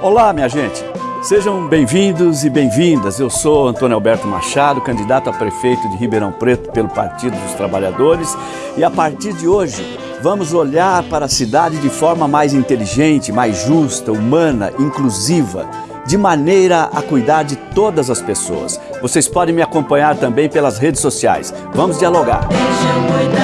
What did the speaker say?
Olá, minha gente. Sejam bem-vindos e bem-vindas. Eu sou Antônio Alberto Machado, candidato a prefeito de Ribeirão Preto pelo Partido dos Trabalhadores. E a partir de hoje, vamos olhar para a cidade de forma mais inteligente, mais justa, humana, inclusiva, de maneira a cuidar de todas as pessoas. Vocês podem me acompanhar também pelas redes sociais. Vamos dialogar. Deixa